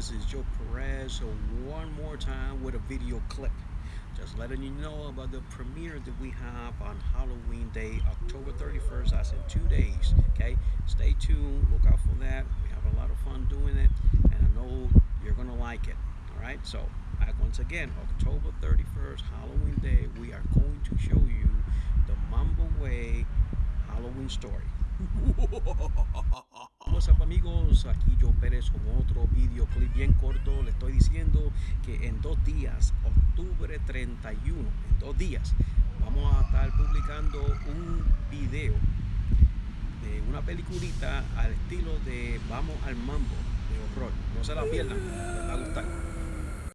this is Joe Perez. So one more time with a video clip. Just letting you know about the premiere that we have on Halloween Day, October 31st. That's in two days. Okay, stay tuned. Look out for that. We have a lot of fun doing it, and I know you're gonna like it. All right. So back once again, October 31st, Halloween Day. We are going to show you the Mambo Way Halloween story. Up amigos, aquí Joe Pérez con otro video clip bien corto. Le estoy diciendo que en dos días, octubre 31, en dos días, vamos a estar publicando un video de una peliculita al estilo de Vamos al Mambo de horror. No se la pierdan,